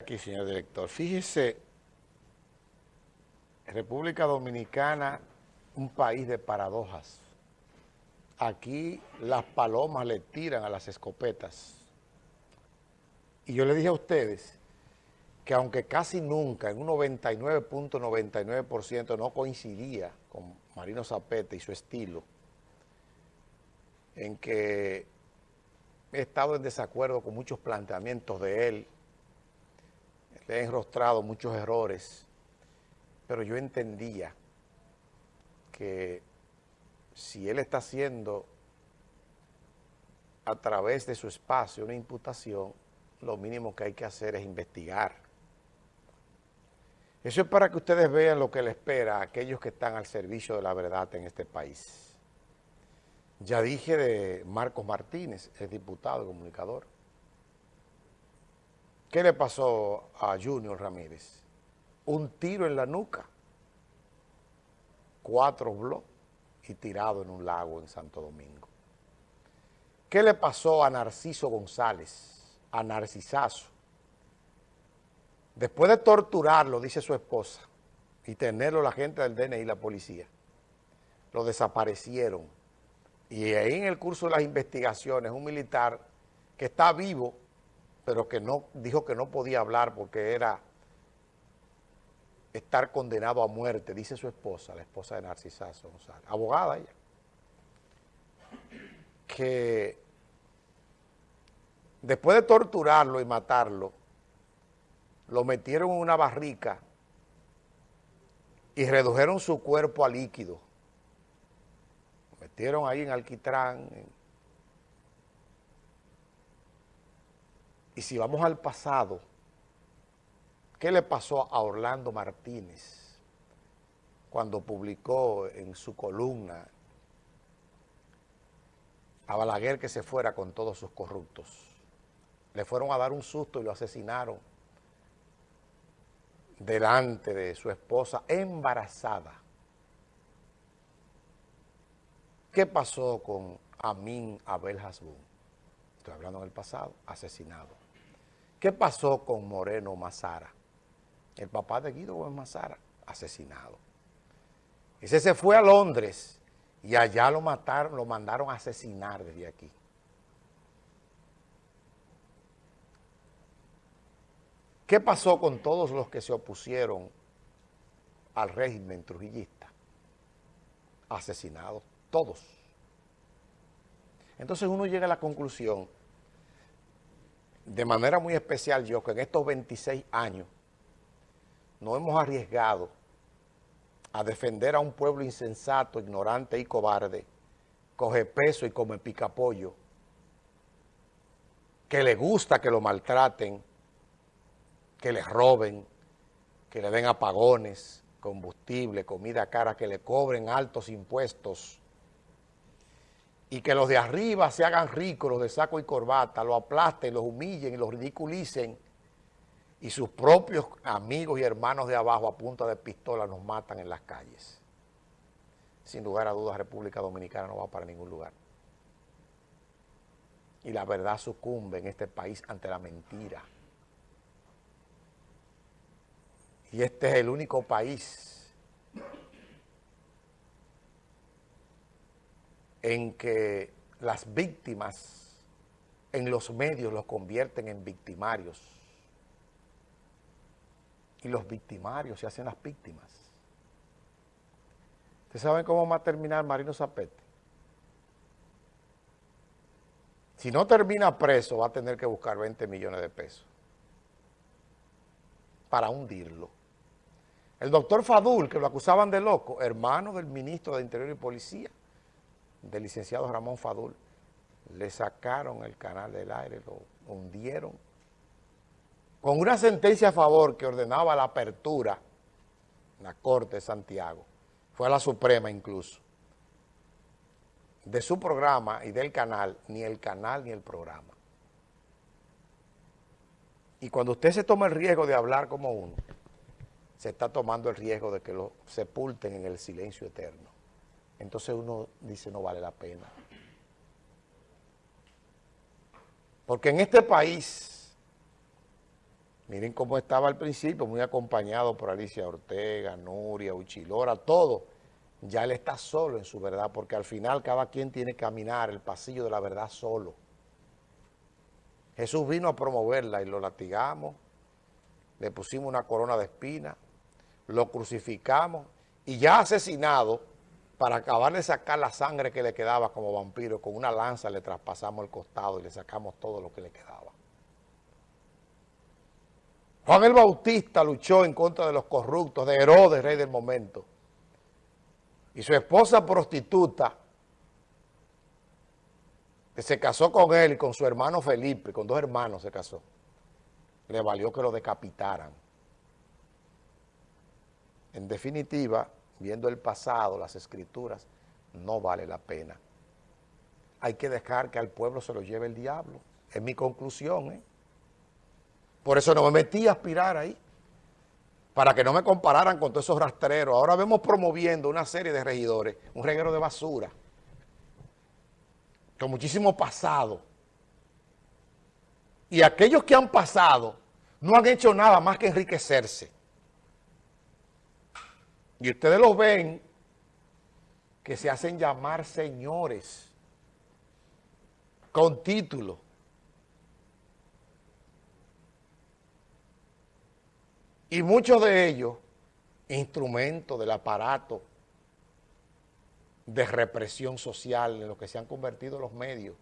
Aquí, señor director. Fíjese, República Dominicana, un país de paradojas. Aquí las palomas le tiran a las escopetas. Y yo le dije a ustedes que aunque casi nunca, en un 99.99% no coincidía con Marino Zapete y su estilo, en que he estado en desacuerdo con muchos planteamientos de él, he enrostrado muchos errores, pero yo entendía que si él está haciendo a través de su espacio una imputación, lo mínimo que hay que hacer es investigar. Eso es para que ustedes vean lo que le espera a aquellos que están al servicio de la verdad en este país. Ya dije de Marcos Martínez, es diputado comunicador. ¿Qué le pasó a Junior Ramírez? Un tiro en la nuca, cuatro bloques y tirado en un lago en Santo Domingo. ¿Qué le pasó a Narciso González, a Narcisazo? Después de torturarlo, dice su esposa, y tenerlo la gente del DNI y la policía, lo desaparecieron. Y ahí en el curso de las investigaciones, un militar que está vivo, pero que no dijo que no podía hablar porque era estar condenado a muerte, dice su esposa, la esposa de Narcisazo González, abogada ella, que después de torturarlo y matarlo, lo metieron en una barrica y redujeron su cuerpo a líquido. Lo metieron ahí en alquitrán, en Y si vamos al pasado, ¿qué le pasó a Orlando Martínez cuando publicó en su columna a Balaguer que se fuera con todos sus corruptos? Le fueron a dar un susto y lo asesinaron delante de su esposa embarazada. ¿Qué pasó con Amin Abel Hasbun? Estoy hablando en el pasado, asesinado. ¿Qué pasó con Moreno Mazara? El papá de Guido Gómez Mazara, asesinado. Ese se fue a Londres y allá lo mataron, lo mandaron a asesinar desde aquí. ¿Qué pasó con todos los que se opusieron al régimen trujillista? Asesinados, todos. Entonces uno llega a la conclusión de manera muy especial yo, que en estos 26 años nos hemos arriesgado a defender a un pueblo insensato, ignorante y cobarde, coge peso y come picapollo, que le gusta que lo maltraten, que le roben, que le den apagones, combustible, comida cara, que le cobren altos impuestos, y que los de arriba se hagan ricos, los de saco y corbata, lo aplasten, los humillen y los ridiculicen, y sus propios amigos y hermanos de abajo a punta de pistola nos matan en las calles. Sin lugar a dudas, República Dominicana no va para ningún lugar. Y la verdad sucumbe en este país ante la mentira. Y este es el único país en que las víctimas en los medios los convierten en victimarios. Y los victimarios se hacen las víctimas. ¿Ustedes saben cómo va a terminar Marino Zapete? Si no termina preso, va a tener que buscar 20 millones de pesos para hundirlo. El doctor Fadul, que lo acusaban de loco, hermano del ministro de Interior y Policía, del licenciado Ramón Fadul, le sacaron el canal del aire, lo hundieron, con una sentencia a favor que ordenaba la apertura en la Corte de Santiago, fue a la Suprema incluso, de su programa y del canal, ni el canal ni el programa. Y cuando usted se toma el riesgo de hablar como uno, se está tomando el riesgo de que lo sepulten en el silencio eterno entonces uno dice no vale la pena. Porque en este país Miren cómo estaba al principio, muy acompañado por Alicia Ortega, Nuria, Uchilora, todo. Ya él está solo en su verdad, porque al final cada quien tiene que caminar el pasillo de la verdad solo. Jesús vino a promoverla y lo latigamos, le pusimos una corona de espina, lo crucificamos y ya asesinado, para acabar de sacar la sangre que le quedaba como vampiro, con una lanza le traspasamos el costado y le sacamos todo lo que le quedaba. Juan el Bautista luchó en contra de los corruptos, de Herodes, rey del momento. Y su esposa prostituta, que se casó con él y con su hermano Felipe, con dos hermanos se casó, le valió que lo decapitaran. En definitiva, viendo el pasado, las escrituras, no vale la pena. Hay que dejar que al pueblo se lo lleve el diablo. Es mi conclusión, ¿eh? Por eso no me metí a aspirar ahí, para que no me compararan con todos esos rastreros. Ahora vemos promoviendo una serie de regidores, un reguero de basura, con muchísimo pasado. Y aquellos que han pasado no han hecho nada más que enriquecerse. Y ustedes los ven que se hacen llamar señores con título. Y muchos de ellos, instrumentos del aparato de represión social en lo que se han convertido los medios